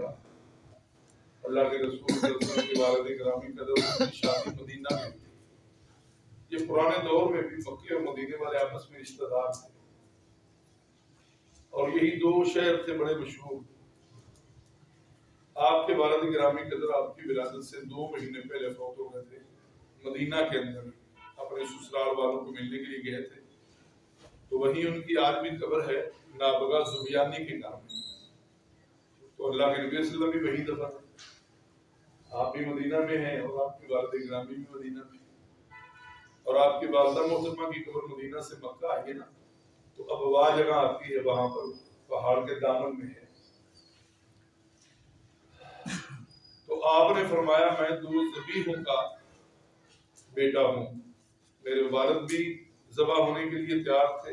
کا اللہ کے رسول صلی اللہ علیہ والد گرامی قدر کی شادی مدینہ میں۔ تھی یہ پرانے دور میں بھی مکے اور مدینے والے آپس میں رشتہ دار تھے۔ اور یہی دو شہر تھے بڑے مشہور۔ آپ کے والد گرامی قدر آپ کی ولادت سے دو مہینے پہلے فوت ہو گئے تھے۔ مدینہ کے اندر اپنے سسرال والوں کو ملنے کے لیے گئے تھے۔ تو وہیں ان کی آج بھی قبر ہے، نابغہ زبیانی کے نام میں تو اللہ کے نبی صلی اللہ علیہ وسلم بھی وہی دفعہ آپ بھی مدینہ میں ہیں اور آپ کی والد گرامی بھی مدینہ میں اور آپ کی والدہ محترمہ کی قبر مدینہ سے مکہ آئی ہے نا، تو اب وہ جگہ آتی ہے وہاں پر، پہاڑ کے دامن میں ہے۔ تو آپ نے فرمایا، میں دو زبیحوں کا بیٹا ہوں۔ میرے والد بھی ذبح ہونے کے لیے تیار تھے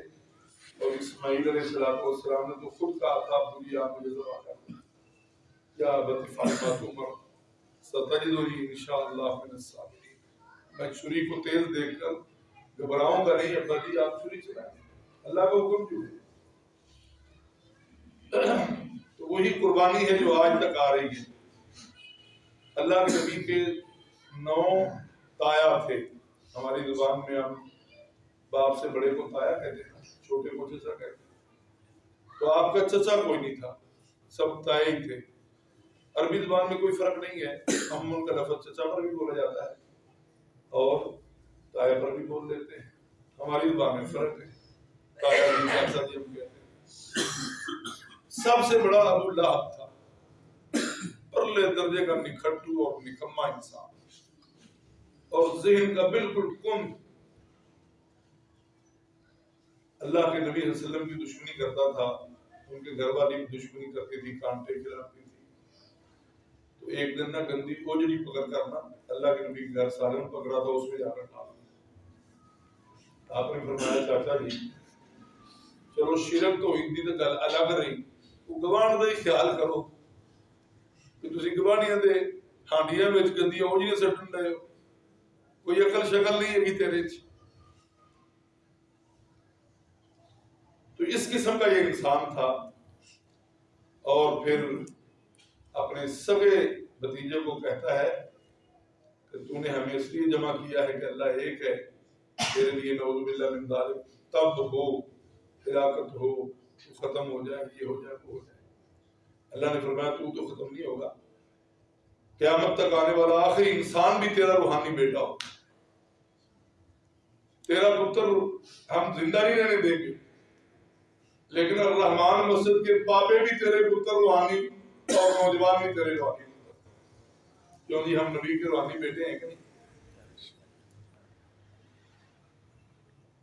اور اسماعیل علیہ السلام والسلام نے تو خود کہا تھا بری آپ مجھے ذبح کر یا بطی فاطمہ عمر، ستجدنی انشاءاللہ من الصابرین۔ میں چھری کو تیز دیکھ کر گھبراؤں گا نہیں ابا جی آپ چھری چلائیں۔ اللہ کا حکم کیوں ہے؟ تو وہی قربانی ہے جو آج تک آ رہی ہے۔ اللہ کے نبی کے نو تایا تھے۔ ہماری زبان میں ہم باپ سے بڑے کو تایا کہتے ہیں، چھوٹے کو چچا کہتے ہیں۔ تو آپ کا چچا کوئی نہیں تھا، سب تائے ہی تھے۔ عربی زبان میں کوئی فرق نہیں ہے۔ ہم ان کا لفظ چچا پر بھی بولا جاتا ہے اور تایا پر بھی بول دیتے ہیں۔ ہماری زبان میں فرق ہے۔ تایا جی چاچا جی ہم کہتے ہیں۔ سب سے بڑا ابو لہب تھا۔ پرلے درجے کا نکھٹو اور نکما انسان۔ اور ذہن کا بالکل کن۔ اللہ کے نبی صلی اللہ علیہ وسلم کی دشمنی کرتا تھا۔ ان کے گھر والی بھی دشمنی کرتی تھی کانٹے کھلاتی تھی تو ایک دن نہ گندی کوجڑی پکڑ کرنا، اللہ کے نبی کے گھر سالن پکڑا تھا، اس میں جا کر ڈال آپ نے فرمایا، چاچا جی چلو شرک تو ہندی تو گل الگ رہی۔ وہ گوان کا ہی خیال کرو کہ تسی گوانیاں دے ہانڈیاں وچ گندیاں او جی سٹن رہے ہو کوئی عقل شکل نہیں ہے کہ تیرے چ تو اس قسم کا یہ انسان تھا۔ اور پھر اپنے سگے بتیجے کو کہتا ہے کہ تو نے ہمیں اس لیے جمع کیا ہے کہ اللہ ایک ہے، تیرے لیے نعوذ باللہ من ذالک، تب ہو، ہلاکت ہو، تو ختم ہو جائے، یہ ہو جائے، وہ ہو جائے۔ اللہ نے فرمایا تو تو ختم نہیں ہوگا۔ قیامت تک آنے والا آخری انسان بھی تیرا روحانی بیٹا ہو۔ تیرا پتر ہم زندہ نہیں رہنے دیں گے۔ لیکن الرحمان مسجد کے پاپے بھی تیرے پتر روحانی اور نوجوان بھی تیرے روحانی کیوں جی ہم نبی کے روحانی بیٹے ہیں کہ نہیں؟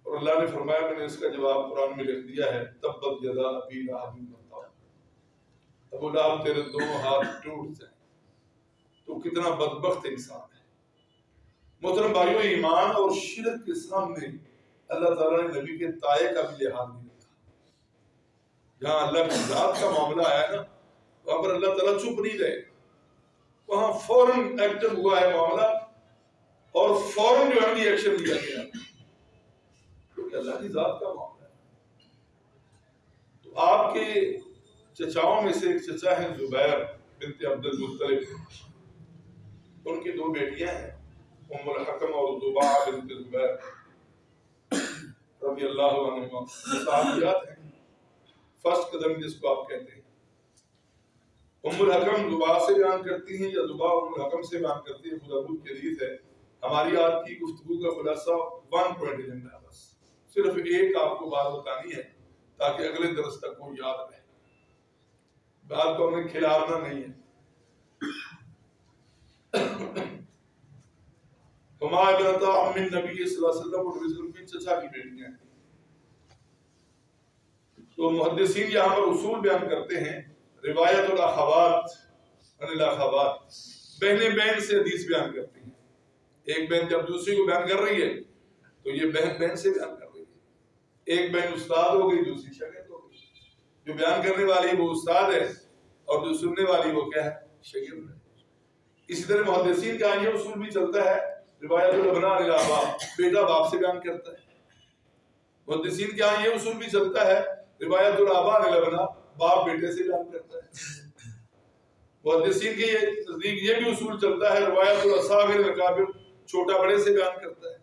اور اللہ نے فرمایا، میں نے اس کا جواب قرآن میں لکھ دیا ہے، تبت جدا ابی لہب بتاؤ ابو لہب تیرے دونوں ہاتھ ٹوٹ جائیں تو کتنا بدبخت انسان ہے۔ محترم بھائیو، ایمان اور شرک کے سامنے اللہ تعالیٰ نے نبی کے تائے کا بھی لحاظ نہیں رکھا۔ جہاں اللہ کی ذات کا معاملہ آیا نا وہاں پر اللہ تعالیٰ چپ نہیں رہے وہاں فوراً ایکٹر ہوا ہے معاملہ، اور فوراً جو ہے ایکشن لیا گیا۔ کیونکہ اللہ کی ذات کا معاملہ ہے۔ تو آپ کے چچاؤں میں سے ایک چچا ہے زبیر بنت عبد المطلب۔ ان کی دو بیٹیاں ہیں، ام الحکم اور زبا بنت زبیر۔ رضی اللہ عنہ صحابیات ہیں۔ فرسٹ قدم جس کو آپ کہتے ہیں۔ ام الحکم زبا سے بیان کرتی ہیں یا زبا ام الحکم سے بیان کرتی ہیں خدا بود کی حدیث ہے۔ ہماری آج کی گفتگو کا خلاصہ ون پوائنٹ ایجنڈا ہے بس۔ صرف ایک آپ کو بات بتانی ہے تاکہ اگلے درس تک وہ یاد رہے۔ بات کو ہمیں کھلارنا نہیں ہے۔ ہما ابنتا ام نبی صلی اللہ علیہ وسلم اور رسول کی چچا کی بیٹیاں۔ ہیں تو محدثین یہاں پر اصول بیان کرتے ہیں۔ روایت الاخوات ان الاخوات. بہنیں بہن سے حدیث بیان کرتی ہیں۔ ایک بہن جب دوسری کو بیان کر رہی ہے، تو یہ بہن بہن سے بیان کر رہی ہے۔ ایک بہن استاد ہو گئی، دوسری شاگرد ہو گئی۔ جو بیان کرنے والی وہ استاد ہے، اور جو سننے والی وہ کیا ہے؟ شاگرد ہے۔ اسی طرح محدثین کا یہ اصول بھی چلتا ہے، روایت الابنا الابا بیٹا باپ سے بیان کرتا ہے۔ محدثین کا یہ اصول بھی چلتا ہے، روایت الابا الابنا باپ بیٹے سے بیان کرتا ہے۔ محدثین کے یہ نزدیک یہ بھی اصول چلتا ہے، روایت الاصاغر الاکابر چھوٹا بڑے سے بیان کرتا ہے۔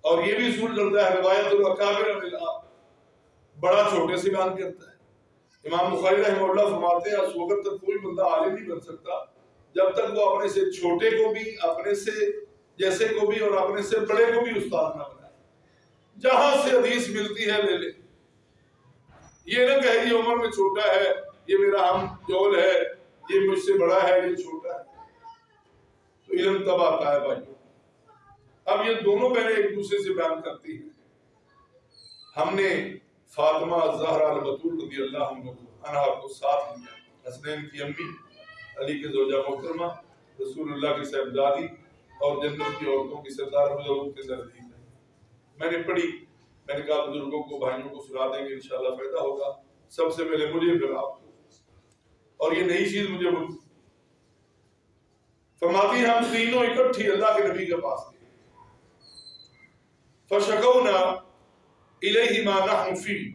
اور یہ بھی اصول چلتا ہے، روایت الاکابر الا بڑا چھوٹے سے بیان کرتا ہے۔ امام بخاری رحمہ اللہ فرماتے ہیں، اس وقت تک کوئی بندہ عالم نہیں بن سکتا جب تک وہ اپنے سے چھوٹے کو بھی، اپنے سے جیسے کو بھی اور اپنے سے بڑے کو بھی استاد نہ بنائے۔ جہاں سے حدیث ملتی ہے لے لے یہ نہ کہے یہ عمر میں چھوٹا ہے، یہ میرا ہم جول ہے، یہ مجھ سے بڑا ہے، یہ چھوٹا ہے۔ تو علم تب آتا ہے بھائی۔ اب یہ دونوں بہنیں ایک دوسرے سے بیان کرتی ہیں۔ ہم نے فاطمہ زہرا البتول رضی اللہ عنہ کو ساتھ لیا۔ حسنین کی امی، علی کے زوجہ محترمہ، رسول اللہ کی صاحبزادی اور جنت کی عورتوں کی سردار حضور کے نزدیک ہے میں نے پڑھی۔ میں نے کہا بزرگوں کو، بھائیوں کو سنا دیں گے، انشاءاللہ فائدہ ہوگا۔ سب سے پہلے مجھے پھر آپ کو۔ اور یہ نئی چیز مجھے ملتی فرماتی ہم تینوں اکٹھی اللہ کے نبی کے پاس گئے فشکونا الیہ ما نحن فی۔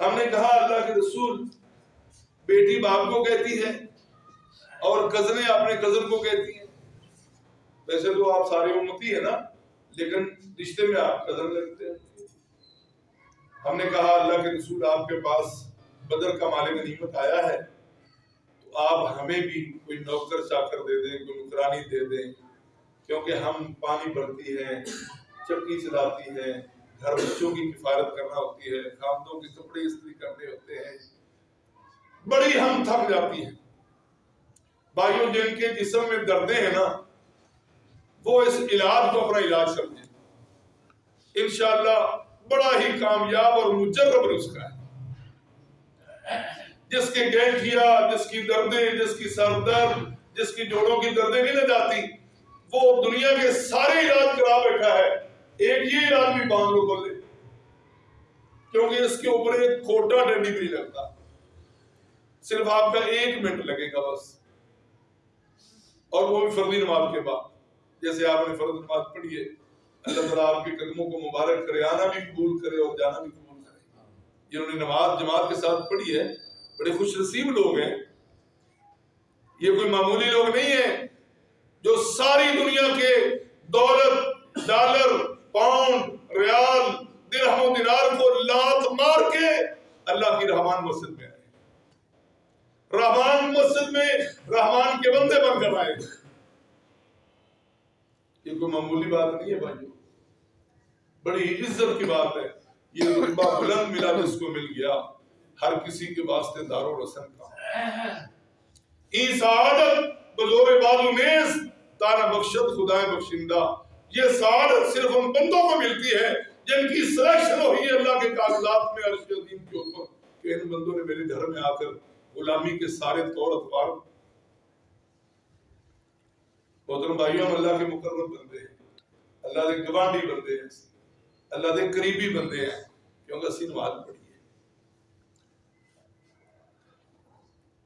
ہم نے کہا، اللہ کے رسول بیٹی باپ کو کہتی ہے اور کزنیں اپنے کزن کو کہتی ہیں۔ ویسے تو آپ سارے امتی ہیں نا؟ لیکن رشتے میں آپ کزن لگتے ہیں۔ ہم نے کہا، اللہ کے رسول آپ کے پاس بدر کا مال غنیمت آیا ہے، تو آپ ہمیں بھی کوئی نوکر چاکر دے دیں، کوئی نکرانی دے دیں، کیونکہ ہم پانی بھرتی ہیں چکی چلاتی ہیں، گھر بچوں کی کفارت کرنا ہوتی ہے خامدوں کے کپڑے استری کرنے ہوتے ہیں۔ بڑی ہم تھک جاتی ہیں۔ بھائیوں، جن کے جسم میں دردیں ہیں نا وہ اس علاج کو اپنا علاج سمجھیں انشاءاللہ بڑا ہی کامیاب اور مجرب رزق ہے۔ جس کی گینٹھیا جس کی دردیں، جس کی سر درد جس کی جوڑوں کی دردیں نہیں لے جاتی، وہ دنیا کے سارے علاج کرا بیٹھا ہے۔ ایک یہ علاج بھی باندھ لو بولے کیونکہ اس کے اوپر ایک کھوٹا ڈنڈی بھی نہیں لگتا۔ صرف آپ کا ایک منٹ لگے گا بس۔ اور وہ بھی فرضی نماز کے بعد۔ جیسے آپ نے فرض نماز پڑھی ہے، اللہ تعالیٰ آپ کے قدموں کو مبارک کرے، آنا بھی قبول کرے اور جانا بھی قبول کرے۔ جنہوں نے نماز، جماعت کے ساتھ پڑھی ہے، بڑے خوش نصیب لوگ ہیں۔ یہ کوئی معمولی لوگ نہیں ہیں جو ساری دنیا کے دولت، ڈالر، پاؤنڈ، ریال، درہم و دینار کو لات مار کے اللہ کی رحمان مسجد میں آئے۔ رحمان مسجد میں رحمان کے بندے بن کر آئے۔ یہ کوئی معمولی بات نہیں ہے بھائیو۔ بڑی عزت کی بات ہے۔ یہ رتبہ بلند ملا جس کو مل گیا۔ ہر کسی کے واسطے دار و رسن کا۔ ای سعادت بزور بازو نیز تانا بخشت خدا بخشندہ۔ یہ سعادت صرف ان بندوں کو ملتی ہے جن کی سلیکشن ہوئی ہے اللہ کے کاغذات میں، عرش عظیم کے اوپر۔ کہ ان بندوں نے میرے گھر میں آ کر غلامی کے سارے طور اتوار محترم بھائیوں، ہم اللہ کے مقرب بندے ہیں۔ اللہ کے گوانڈی بندے ہیں۔ اللہ کے قریبی بندے ہیں۔ کیونکہ اسی نماز پڑھی ہے۔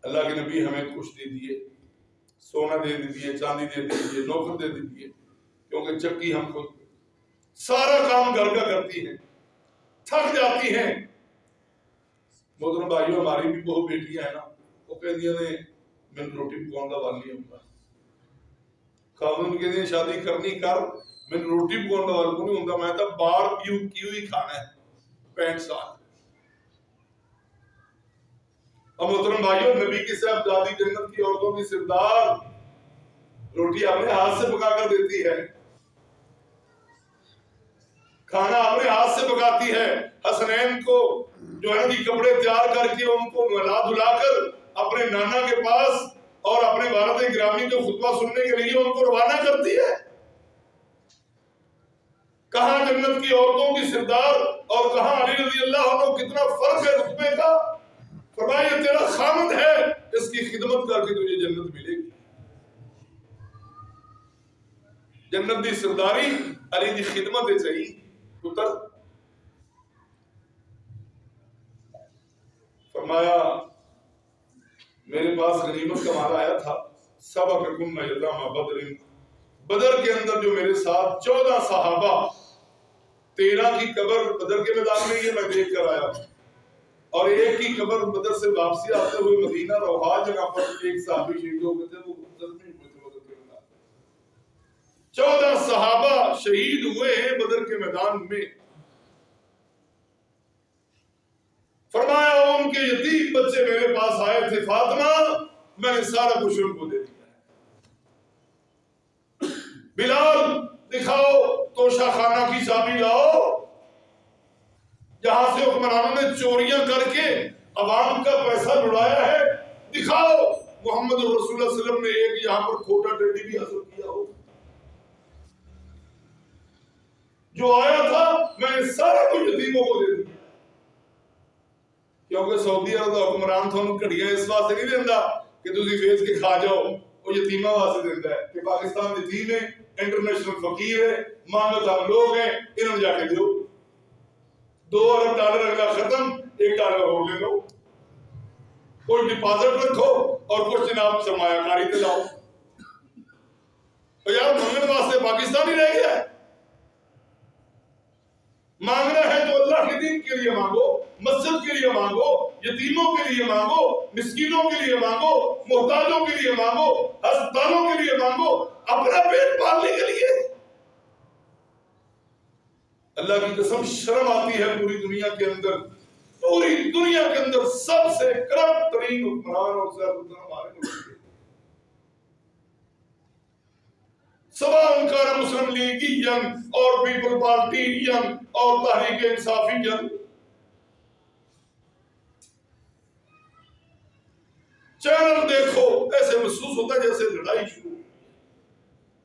اللہ کے نبی ہمیں کچھ دے دیے، سونا دے دیے، چاندی دے دیے، نوکر دے دیے۔ کیونکہ چکی ہم خود سارا کام گھر کا کرتی ہے تھک جاتی ہیں۔ محترم بھائیوں، ہماری بھی بہت بیٹیاں ہیں نا، وہ کہہ دیا نے، میں روٹی پکاؤں گا والی ہوں گا خاتون کے دن شادی کرنی کر میں روٹی پکاؤں گا کو نہیں ہوں گا میں تو بار پیو کیوں ہی کھانا ہے پینٹ سال اب محترم بھائیوں نبی کی صاحب دادی جنت کی عورتوں کی سردار روٹی اپنے ہاتھ سے پکا کر دیتی ہے کھانا اپنے ہاتھ سے پکاتی ہے حسنین کو جو ہے نا کپڑے تیار کر کے ان کو ملا دھلا کر اپنے نانا کے پاس اور اپنے والد گرامی کو خطبہ سننے کے لیے ان کو روانہ کرتی ہے؟ کہاں جنت کی عورتوں کی سردار اور کہاں علی رضی اللہ عنہ کتنا فرق ہے رتبے کا؟ فرمایا یہ تیرا خامد ہے، اس کی خدمت کر کے تجھے جنت ملے گی۔ جنت دی سرداری، علی دی خدمت ہے صحیح۔ پتر، فرمایا میرے پاس غنیمت کا مال آیا تھا۔ سبق کم یدام بدر بدر کے اندر جو میرے ساتھ چودہ صحابہ تیرہ کی قبر بدر کے میدان میں یہ میں دیکھ کر آیا اور ایک ہی قبر بدر سے واپسی آتے ہوئے مدینہ روحا جگہ پر ایک صحابی شہید ہو گئے تھے، وہ زخمی ہوئے تھے، بدر کے میدان میں۔ چودہ صحابہ شہید ہوئے ہیں بدر کے میدان میں۔ فرمایا ان کے یتیم بچے میرے پاس آئے تھے فاطمہ، میں نے سارا کچھ ان کو دے دیا بلال، دکھاؤ، توشہ خانہ کی چابی لاؤ۔ جہاں سے حکمرانوں نے چوریاں کر کے عوام کا پیسہ لڑایا ہے۔ دکھاؤ، محمد رسول اللہ علیہ وسلم نے ایک یہاں پر کھوٹا ٹیڈی بھی حاصل کیا ہو۔ جو آیا تھا، میں نے سارا کچھ یتیموں کو دے دیا۔ کیونکہ سعودی عرب کا حکمران تھانوں گھڑیاں اس واسطے نہیں دیندا کہ تسی ویچ کے کھا جاؤ، وہ یتیماں واسطے دیندا ہے کہ پاکستان یتیم ہے انٹرنیشنل فقیر ہے مانگت ہم لوگ ہیں، انہوں جا کے دیو۔ دو ارب ڈالر اگلا ختم، ایک ڈالر اور لے لو۔ کوئی ڈپازٹ رکھو اور کچھ جناب سرمایہ کاری تے لاؤ۔ تو یار مانگنے واسطے پاکستان ہی رہ گیا ہے۔ مانگنا ہے تو اللہ کے دین کے لیے مانگو۔ مسجد کے لیے مانگو، یتیموں کے لیے مانگو، مسکینوں کے لیے مانگو محتاجوں کے لیے مانگو، ہسپتالوں کے لیے مانگو، اپنا پیٹ پالنے کے لیے۔ اللہ کی قسم شرم آتی ہے پوری دنیا کے اندر، پوری دنیا کے اندر سب سے کرپٹ ترین حکمران اور سیاست ہمارے ملک کے۔ سوا انکار مسلم لیگی ین اور پیپل پارٹی ین اور تحریک انصافی ین۔ چینل دیکھو، ایسے محسوس ہوتا ہے جیسے لڑائی شروع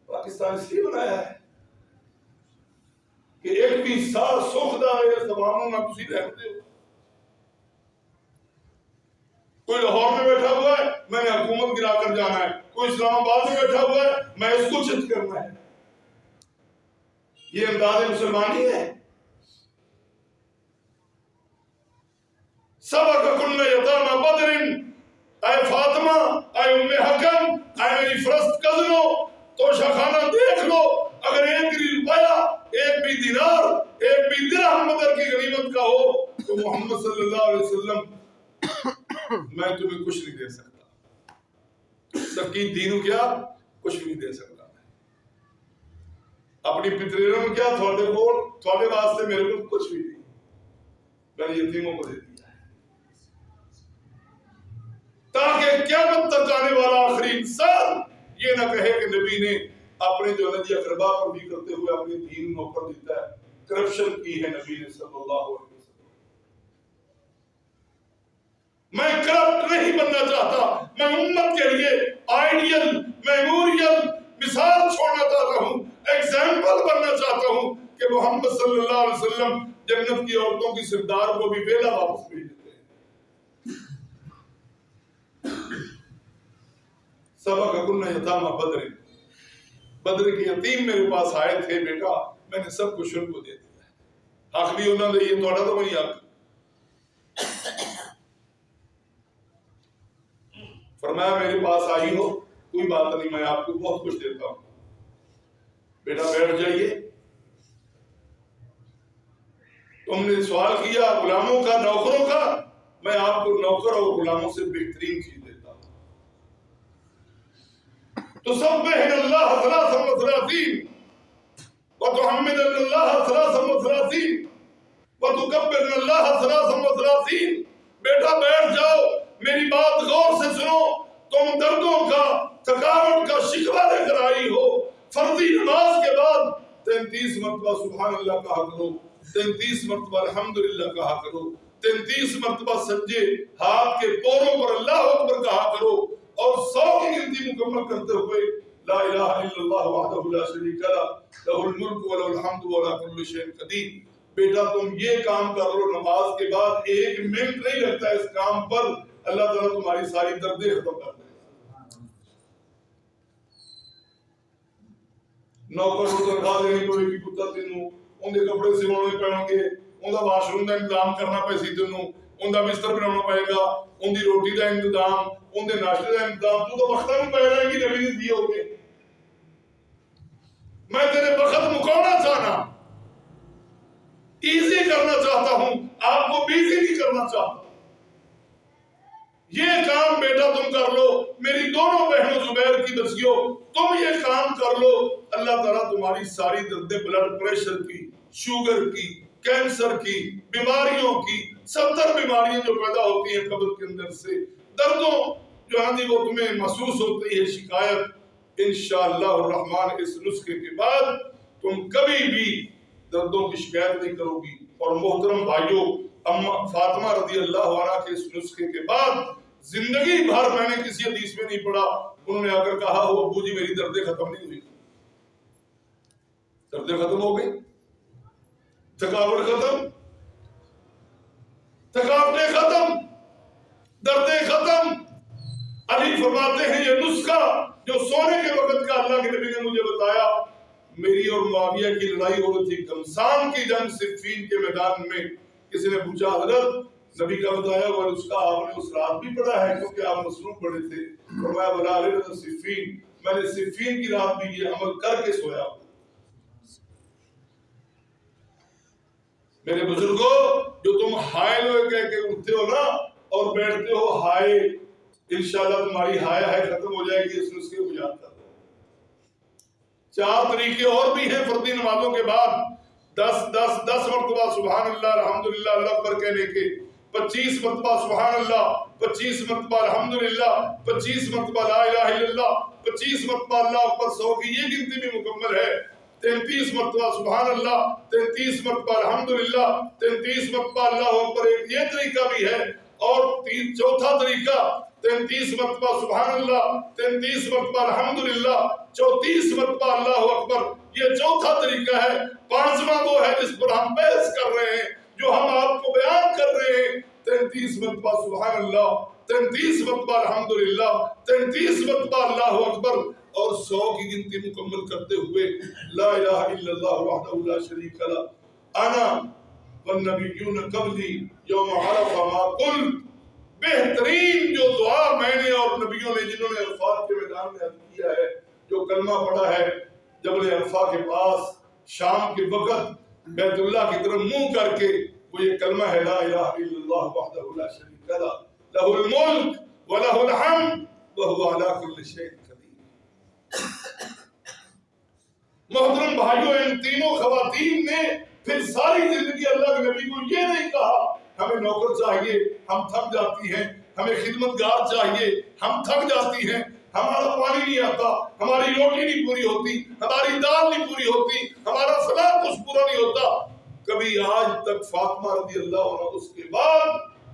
پاکستان اس لیے بنایا ہے کہ ایک بھی سال سکھ دا ہے نہ تسی رہتے ہو۔ کوئی لاہور میں بیٹھا ہوا ہے، میں نے حکومت گرا کر جانا ہے۔ کوئی اسلام آباد میں بیٹھا ہوا ہے، میں اس کو چت کرنا ہے۔ یہ انداز مسلمانی ہے۔ سبق کن یتامہ بدرن اے فاطمہ، اے ام حکم، اے میری فرست کزنو تو شاخانہ دیکھ لو، اگر ایک بھی روپیہ ایک بھی دینار، ایک بھی درہم بدر کی غنیمت کا ہو، تو محمد صلی اللہ علیہ وسلم، میں تمہیں کچھ نہیں دے سکتا۔ سکی دینو کیا، کچھ نہیں دے سکتا۔ اپنی پتریوں میں کیا، تھوڑے کو تھوڑے واسطے میرے کو کچھ بھی نہیں۔ میں یتیموں کو دے دیا ہے تاکہ قیامت تک آنے والا آخری انسان یہ نہ کہے کہ نبی نے اپنے جو نجی اقربا پر بھی کرتے ہوئے اپنی دین نوکر دیتا ہے کرپشن کی ہے نبی نے صلی اللہ علیہ وسلم۔ میں کرپٹ نہیں بننا چاہتا، میں امت کے لیے آئیڈیل میموریل مثال چھوڑنا چاہتا ہوں ایگزامپل بننا چاہتا ہوں کہ محمد صلی اللہ علیہ وسلم جنت کی عورتوں کی سردار کو بھی ویلا واپس بھیج دیتے۔ سبق کن یتامہ بدر۔ بدر کے یتیم میرے پاس آئے تھے، بیٹا، میں نے سب کچھ ان کو دے دیا۔ آخری انہوں نے یہ توڑا تو وہی آگے فرمایا، میرے پاس آئی ہو، کوئی بات نہیں، میں آپ کو بہت کچھ دیتا ہوں۔ بیٹا، بیٹھ جائیے۔ تم نے سوال کیا غلاموں کا، نوکروں کا؟ میں آپ کو نوکر اور غلاموں سے بہترین چیز دیتا اللہ ثلاث و ثلاثین وتحمد اللہ ثلاث و ثلاثین وتکبر اللہ ثلاث و ثلاثین بیٹا، بیٹھ جاؤ، میری بات غور سے سنو۔ تم دردوں کا، تھکاوٹ کا شکوہ لے کر آئی ہو۔ فرضی نماز کے بعد تینتیس مرتبہ سبحان اللہ کہا کرو، تینتیس مرتبہ الحمدللہ کہا کرو، تینتیس مرتبہ سجے ہاتھ کے پوروں پر اللہ اکبر کہا کرو۔ اور سو کی گنتی مکمل کرتے ہوئے لا الہ الا اللہ وحدہ لا شریک لہ لہ الملک و لہ الحمد و لہ کل شیء قدیر۔ بیٹا، تم یہ کام کر لو، نماز کے بعد ایک منٹ نہیں لگتا اس کام پر۔ اللہ تعالیٰ تمہاری ساری دردیں ختم کر دے۔ نوکر کو تنخواہ دینی پڑے گی کتا تینوں۔ ان دے کپڑے سیوانے پڑیں گے۔ ان دا واش روم دا انتظام کرنا پے تینوں۔ ان دا بستر بنانا پائے گا، ان دی روٹی دا انتظام، ان دے ناشتے دا انتظام، تو تو وقتہ میں پہ رہے گی، نبی نے دیے ہوگے میں تیرے وقت مکونا چاہنا۔ ایزی کرنا چاہتا ہوں، آپ کو بیزی نہیں کرنا چاہتا یہ کام بیٹا تم کر لو، میری دونوں بہنوں زبیر کی دسیو تم یہ کام کر لو۔ اللہ تعالیٰ تمہاری ساری دردیں بلڈ پریشر کی، شوگر کی کینسر کی بیماریوں کی ستر بیماریاں جو پیدا ہوتی ہیں قبر کے اندر سے دردوں جو ہاں وہ تمہیں محسوس ہوتی ہے شکایت انشاءاللہ الرحمن اس نسخے کے بعد تم کبھی بھی دردوں کی شکایت نہیں کرو گی اور محترم بھائیوں فاطمہ رضی اللہ عنہ کے اس نسخے کے بعد زندگی بھر میں نے کسی حدیث میں نہیں پڑھا انہوں نے اگر کہا ہو ابو جی میری دردیں ختم نہیں ہوئی دردیں ختم ہو گئی تھکاوٹ ختم۔ تھکاوٹیں ختم۔ دردیں ختم۔ علی فرماتے ہیں، یہ نسخہ جو سونے کے وقت کا اللہ کے نبی نے مجھے بتایا، میری اور معاویہ کی لڑائی ہو رہی تھی، کمسان کی جنگ صفین کے میدان میں۔ کسی نے پوچھا، حضرت، نبی کا بتایا ہوا اس کا آپ نے اس رات بھی پڑھا ہے؟ کیونکہ آپ مصروف پڑے تھے۔ فرمایا، بلا رہے صفین میں نے صفین کی رات بھی یہ عمل کر کے سویا ہوں میرے بزرگوں، جو تم ہائے لوگ کہہ کے اٹھتے ہو نا اور بیٹھتے ہو ہائے، انشاءاللہ تمہاری ہائے ہائے ختم ہو جائے گی، اس نسخے کو یاد کر چار طریقے اور بھی ہیں فردی نمازوں کے بعد۔ دس دس دس مرتبہ سبحان اللہ الحمدللہ، اللہ پر کہنے کے۔ پچیس مرتبہ سبحان اللہ پچیس مرتبہ الحمدللہ، پچیس مرتبہ لا الہ الا اللہ، پچیس مرتبہ اللہ پر سو کی یہ گنتی بھی مکمل ہے۔ تینتیس مرتبہ سبحان اللہ، تینتیس مرتبہ الحمدللہ، تینتیس مرتبہ اللہ اکبر ایک یہ طریقہ بھی ہے اور چوتھا طریقہ، تینتیس مرتبہ سبحان اللہ، تینتیس مرتبہ الحمدللہ، چوتیس مرتبہ اللہ اکبر، یہ چوتھا طریقہ ہے۔ پانچواں وہ ہے جس پر ہم بحث کر رہے ہیں، جو ہم آپ کو بیان کر رہے ہیں۔ تینتیس مرتبہ سبحان اللہ، تینتیس مرتبہ الحمدللہ، تینتیس مرتبہ اللہ اکبر اور سو کی گنتی مکمل کرتے ہوئے لا الہ الا اللہ وحدہ لا شریک لا انا والنبیون قبلی یوم عرفہ ما قل بہترین جو دعا میں نے اور نبیوں نے جنہوں نے الفاظ کے میدان میں حد کیا ہے، جو کلمہ پڑھا ہے جبل عرفہ کے پاس شام کے وقت بیت اللہ کی طرف منہ کر کے وہ یہ کلمہ ہے، لا الہ الا اللہ وحدہ لا شریک لا لہ الملک ولہ الحمد، وہو علا کل شیء محترم بھائیوں ان تینوں خواتین نے پھر ساری زندگی اللہ کے نبی کو یہ نہیں کہا، ہمیں نوکر چاہیے، ہم تھک جاتی ہیں، ہمیں خدمتگار چاہیے، ہم تھک جاتی ہیں، ہمارا پانی نہیں آتا، ہماری روٹی نہیں پوری ہوتی، ہماری دال نہیں پوری ہوتی، ہمارا فلاں کچھ پورا نہیں ہوتا۔ کبھی آج تک فاطمہ رضی اللہ عنہ، اس کے بعد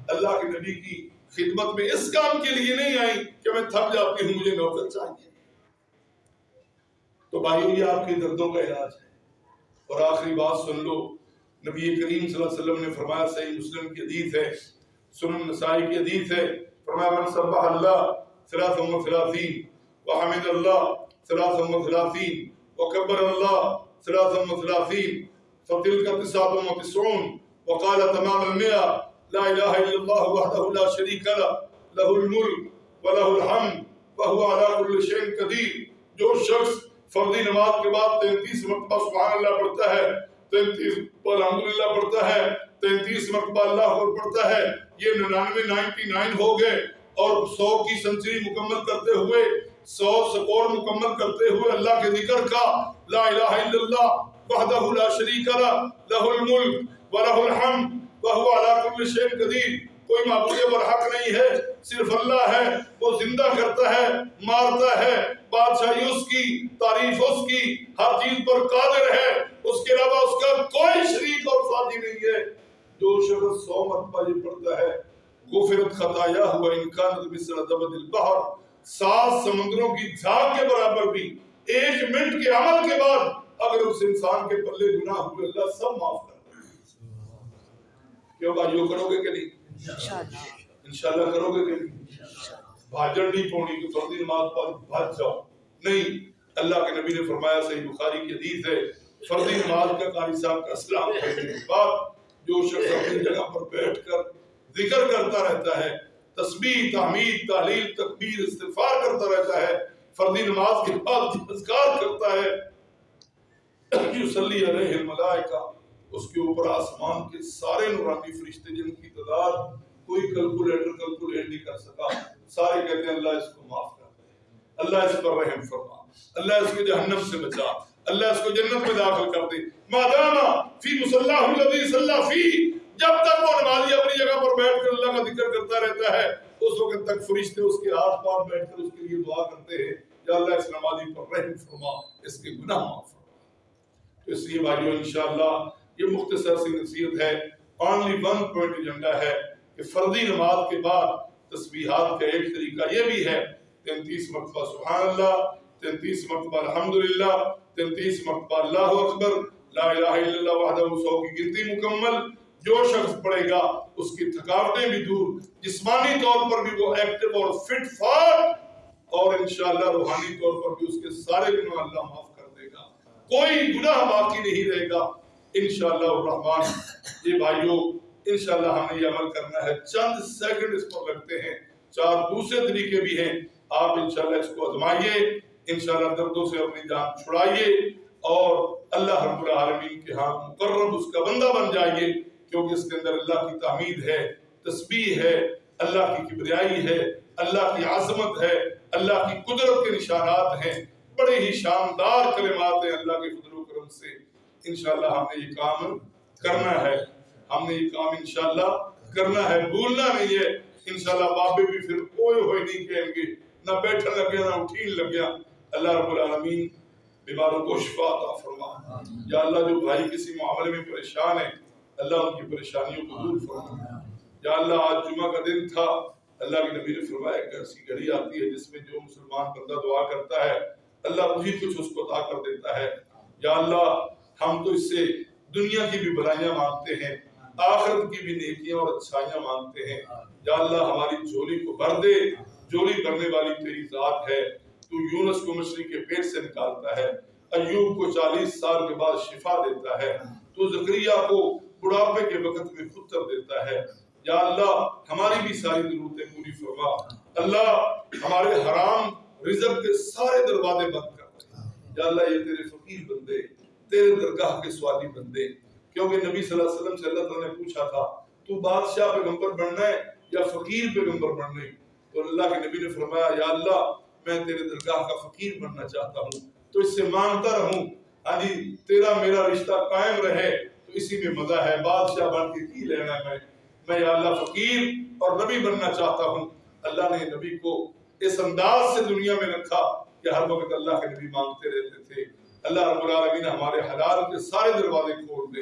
اللہ کے نبی کی خدمت میں اس کام کے لیے نہیں آئی کہ میں تھک جاتی ہوں، مجھے نوکر چاہیے۔ تو بھائیو یہ آپ کے دردوں کا علاج ہے۔ اور آخری بات سن لو، نبی کریم صلی اللہ علیہ وسلم نے فرمایا، صحیح مسلم کی حدیث ہے، سنن نسائی کی حدیث ہے۔ فرمایا، من سبح اللہ ثلاث و ثلاثین، وحمد اللہ ثلاث و ثلاثین، وکبر اللہ ثلاث و ثلاثین فتلك تسعة وتسعون وقال تمام المئة، لا إله إلا الله وحده لا شريك له له الملك وله الحمد وهو على كل شيء قدير جو شخص فردی نماز کے بعد تینتیس مرتبہ سبحان اللہ پڑھتا ہے، تینتیس الحمدللہ پڑھتا ہے، تینتیس مرتبہ اللہ اکبر پڑھتا ہے، یہ ننانوے نائنٹی نائن ہو گئے اور سو کی سنچری مکمل کرتے ہوئے، سو سکور مکمل کرتے ہوئے اللہ کے ذکر کا لا الہ الا اللہ وحدہ لا شریک لہ لہ الملک ولہ الحمد، وہو علا کل شیء قدیر۔ کوئی معبود برحق نہیں ہے، صرف اللہ ہے، وہ زندہ کرتا ہے، مارتا ہے۔ بادشاہی اس کی، تعریف اس کی، ہر چیز پر قادر ہے۔ اس کے علاوہ اس کا کوئی شریک اور ساتھی نہیں ہے۔ جو شخص سو مرتبہ یہ پڑھتا ہے، غفرت خطایا ہوا انکان مثل زبد البحر۔ سات سمندروں کی جھاگ کے برابر بھی، ایک منٹ کے عمل کے بعد اگر اس انسان کے پلے گناہ ہوئے، اللہ سب معاف کرتا ہے کیوں بھائیو کرو گے کہ نہیں؟ انشاءاللہ۔ کرو گے کہ بھاجن نہیں پونی کہ فردی نماز پر بھاج جاؤ۔ نہیں، اللہ کے نبی نے فرمایا، صحیح بخاری کی حدیث ہے فردی نماز کا قاری صاحب کا اسلام کہنے کے بعد جو شخص اپنی جگہ پر بیٹھ کر ذکر کرتا رہتا ہے، تسبیح، تحمید تعلیل تکبیر، استغفار کرتا رہتا ہے فردی نماز کے بعد اذکار کرتا ہے یصلی علیہ الملائکہ۔ اس کے اوپر آسمان کے سارے نورانی فرشتے جن کی تعداد کوئی کیلکولیٹر کیلکولیٹ نہیں کر سکا، سارے کہتے ہیں اللہ اس کو معاف کر دے۔ اللہ اس پر رحم فرما۔ اللہ اس کو جہنم سے بچا۔ اللہ اس کو جنت میں داخل کر دے۔ ماداما فی مصلاح الذی صلی فی۔ جب تک وہ نمازی اپنی جگہ پر بیٹھ کر اللہ کا ذکر کرتا رہتا ہے، اس وقت تک فرشتے اس کے آس پاس بیٹھ کر اس کے لیے دعا کرتے ہیں، یا اللہ اس نمازی پر رحم فرما، اس کے گناہ معاف فرما۔ اس لیے بھائیو، انشاءاللہ یہ مختصر سی نصیحت ہے۔ اونلی ون پوائنٹ ایجنڈا ہے کہ فردی نماز کے بعد تسبیحات کا ایک طریقہ یہ بھی ہے، تینتیس مرتبہ سبحان اللہ تینتیس مرتبہ الحمدللہ، تینتیس مرتبہ اللہ اکبر، لا الہ الا اللہ وحدہ سو کی گنتی مکمل۔ جو شخص پڑھے گا، اس کی تھکاوٹیں بھی دور۔ جسمانی طور پر بھی وہ ایکٹیو اور فٹ فار اور انشاءاللہ روحانی طور پر بھی اس کے سارے گناہ اللہ معاف کر دے گا۔ کوئی گناہ باقی نہیں رہے گا۔ انشاءاللہ الرحمن، یہ بھائیوں انشاءاللہ ہمیں یہ عمل کرنا ہے۔ چند سیکنڈ اس پر لگتے ہیں۔ چار دوسرے طریقے بھی ہیں۔ آپ انشاءاللہ اس کو ازمائیے انشاءاللہ دردوں سے اپنی جان چھڑائیے۔ اور اللہ رب العالمین کے ہاں مقرب اس کا بندہ بن جائیے۔ کیونکہ اس کے اندر اللہ کی تعمید ہے، تسبیح ہے، اللہ کی کبریائی ہے، اللہ کی عظمت ہے، اللہ کی قدرت کے نشانات ہیں۔ بڑے ہی شاندار کلمات ہیں اللہ کے فضل و کرم سے۔ انشاءاللہ ہم نے یہ کام کرنا ہے۔ ہم نے یہ کام انشاءاللہ کرنا ہے۔ بھولنا نہیں ہے۔ انشاءاللہ بابے بھی پھر کوئی ہوئے نہیں کہیں گے۔ نہ بیٹھا لگ گیا نہ اٹھین لگ گیا اللہ رب العالمین بیماروں کو شفا عطا فرما۔ یا اللہ، جو بھائی کسی معاملے میں پریشان ہے، اللہ ان کی پریشانیوں کو دور فرما۔ یا اللہ، آج جمعہ کا دن تھا۔ اللہ کے نبی نے فرمایا کہ ایسی گھڑی آتی ہے جس میں جو مسلمان بندہ دعا کرتا ہے، اللہ وہی کچھ اس کو عطا کر دیتا ہے۔ یا اللہ ہم تو اس سے دنیا کی بھی بلائیاں مانگتے ہیں، آخرت کی بھی نیکیاں اور اچھائیاں مانگتے ہیں۔ یا اللہ ہماری جھولی کو بھر دے جھولی بھرنے والی تیری ذات ہے۔ تو یونس کو مچھلی کے پیٹ سے نکالتا ہے، ایوب کو چالیس سال کے بعد شفا دیتا ہے۔ تو زکریہ کو بڑھاپے کے وقت میں خطر دیتا ہے۔ یا اللہ ہماری بھی ساری ضرورتیں پوری فرما۔ اللہ ہمارے حرام رزق کے سارے دروازے بند کر یا اللہ یہ تیرے فقیر بندے تیرے درگاہ کے سوالی بندے، کیونکہ نبی صلی اللہ علیہ وسلم سے اللہ تعالیٰ نے پوچھا تھا، تو بادشاہ پیغمبر بننا ہے یا فقیر پیغمبر بننا ہے؟ تو اللہ کے نبی نے فرمایا، یا اللہ، میں تیرے درگاہ کا فقیر بننا چاہتا ہوں، تو اس سے مانگتا رہوں۔ ہاں جی تیرا میرا رشتہ قائم رہے، تو اسی میں مزہ ہے۔ بادشاہ بن کے کی لینا ہے؟ میں میں یا اللہ فقیر اور نبی بننا چاہتا ہوں۔ اللہ نے نبی کو اس انداز سے دنیا میں رکھا کہ ہر وقت اللہ کے نبی مانگتے رہتے اللہ رب العالمین ہمارے حلال کے سارے دروازے کھول دے۔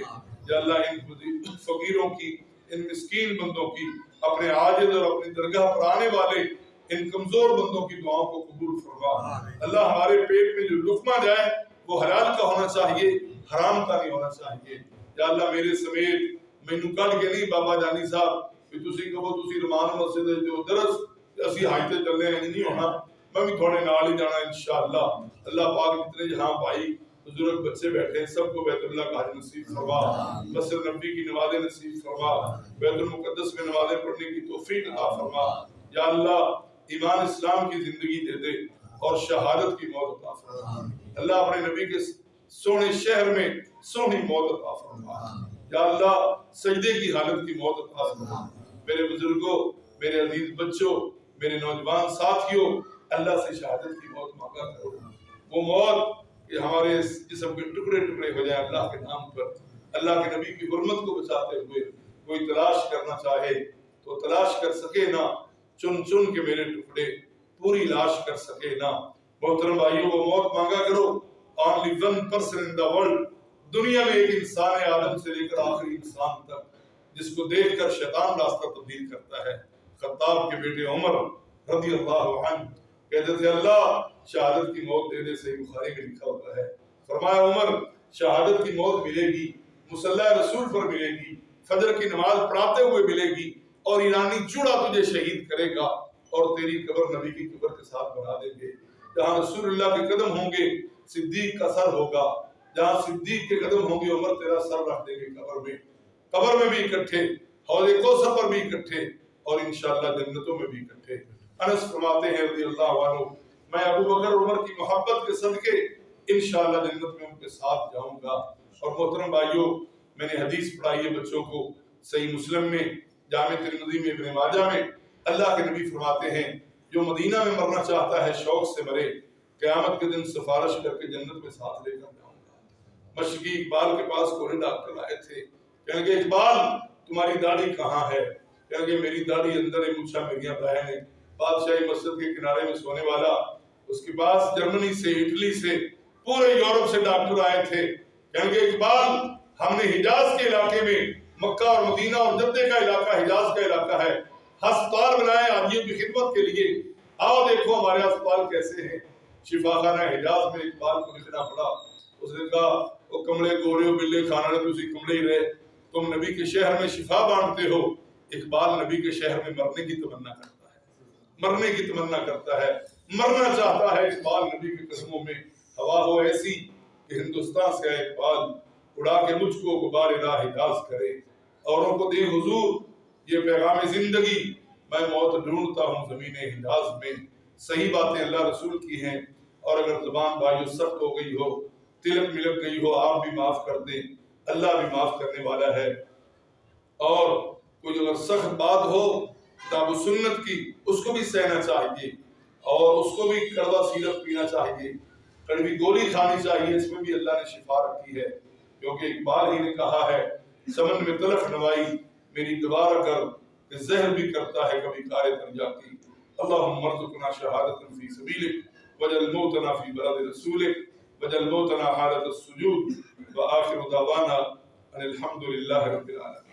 یا اللہ ان فقیروں کی ان مسکین بندوں کی اپنے عاجد اور اپنی درگاہ پر آنے والے ان کمزور بندوں کی دعاؤں کو قبول فرما۔ اللہ ہمارے پیٹ میں جو لکمہ جائے وہ حلال کا ہونا چاہیے حرام کا نہیں ہونا چاہیے۔ یا اللہ میرے سمیت مینوں کٹ کے نہیں بابا جانی صاحب کہ تسی کہو تسی رمان مسجد جو درس اسی حاجت چلنے ہیں نہیں ہونا۔ میں بھی تھوڑے نال ہی جانا انشاءاللہ۔ اللہ پاک جتنے جہاں بھائی بزرگ بچے بیٹھے ہیں سب کو بیت اللہ کا حج نصیب فرما۔ مسجد نبی کی نمازیں نصیب فرما۔ بیت المقدس میں نمازیں پڑھنے کی توفیق عطا فرما۔ یا اللہ ایمان اسلام کی زندگی دے دے اور شہادت کی موت عطا فرما۔ اللہ اپنے نبی کے سونے شہر میں سونی موت عطا فرما۔ یا اللہ سجدے کی حالت کی موت عطا فرما۔ میرے بزرگوں میرے عزیز بچوں میرے نوجوان ساتھیوں اللہ سے شہادت کی موت مانگا کرو۔ وہ موت کہ ہمارے جسم کے ٹکڑے ٹکڑے ہو جائیں اللہ کے نام پر اللہ کے نبی کی حرمت کو بچاتے ہوئے کوئی تلاش کرنا چاہے تو تلاش کر سکے نہ چن چن کے میرے ٹکڑے پوری لاش کر سکے نہ محترم بھائیوں وہ موت مانگا کرو۔ Only one person in the world دنیا میں ایک انسان ہے آدم سے لے کر آخری انسان تک، جس کو دیکھ کر شیطان راستہ تبدیل کرتا ہے۔ خطاب کے بیٹے عمر رضی اللہ عنہ کہتے تھے اللہ شہادت کی موت دینے سے بخاری میں لکھا ہوتا ہے۔ فرمایا عمر، شہادت کی موت ملے گی مسلح رسول پر ملے گی، فجر کی نماز پڑھاتے ہوئے ملے گی اور ایرانی چوڑا تجھے شہید کرے گا اور تیری قبر نبی کی قبر کے ساتھ بنا دیں گے۔ جہاں رسول اللہ کے قدم ہوں گے، صدیق کا سر ہوگا۔ جہاں صدیق کے قدم ہوں گے، عمر تیرا سر رکھ دیں گے قبر میں۔ قبر میں بھی اکٹھے، حوض کوثر پر بھی اکٹھے اور انشاءاللہ جنتوں میں بھی اکٹھے۔ انس فرماتے ہیں رضی اللہ عنہ، میں ابو بکر عمر کی محبت کے صدقے انشاءاللہ جنت میں ان کے ساتھ جاؤں گا۔ اور محترم بھائیوں میں نے حدیث پڑھائی ہے بچوں کو صحیح مسلم میں، جامع ترمذی میں، ابن ماجہ میں۔ اللہ کے نبی فرماتے ہیں، جو مدینہ میں مرنا چاہتا ہے، شوق سے مرے، قیامت کے دن سفارش کر کے جنت میں ساتھ لے کر جاؤں گا۔ مشرقی اقبال کے پاس کوئی ڈاکٹر آئے تھے۔ کہنے کہ اقبال، تمہاری داڑھی کہاں ہے؟ کہنے کہ میری داڑھی اندر ہے مچھا میریاں بہن ہے بادشاہی مسجد کے کنارے میں سونے والا، اس کے پاس جرمنی سے، اٹلی سے، پورے یورپ سے ڈاکٹر آئے تھے۔ کہنے کہ اقبال، ہم نے حجاز کے علاقے میں مکہ اور مدینہ اور جدے کا علاقہ، حجاز کا علاقہ ہے، ہسپتال بنائے آدمیوں کی خدمت کے لیے۔ آؤ دیکھو ہمارے ہسپتال کیسے ہیں۔ شفا خانہ حجاز میں اقبال کو لکھنا پڑا۔ اس نے کہا، وہ کمڑے گورے ہو بلے کھانا نے تسی کمڑے ہی رہے۔ تم نبی کے شہر میں شفا بانٹتے ہو۔ اقبال نبی کے شہر میں مرنے کی تمنا کرتا ہے مرنے کی تمنا کرتا ہے، مرنا چاہتا ہے اقبال نبی کے قسموں میں۔ ہوا ہو ایسی کہ ہندوستان سے اقبال اڑا کے مجھ کو غبار راہ حجاز کرے۔ اوروں کو دے حضور، یہ پیغام زندگی۔ میں موت ڈھونڈتا ہوں زمین حجاز میں۔ صحیح باتیں اللہ رسول کی ہیں۔ اور اگر زبان بھائیو سخت ہو گئی ہو، تلک ملک گئی ہو، آپ بھی معاف کر دیں۔ اللہ بھی معاف کرنے والا ہے۔ اور کوئی اگر سخت بات ہو کتاب و سنت کی، اس کو بھی سہنا چاہیے اور اس کو بھی کڑوا سیرپ پینا چاہیے۔ کڑوی گولی کھانی چاہیے، اس میں بھی اللہ نے شفا رکھی ہے۔ کیونکہ اقبال ہی نے کہا ہے، سمن میں تلخ نوائی، میری دوبارہ کر، کہ زہر بھی کرتا ہے، کبھی کار درجا کی اللہم مرزقنا شہادت فی سبیلک، وجل موتنا فی بلد رسولک، وجل موتنا حالت السجود وآخر دعوانا ان الحمد للہ رب العالمين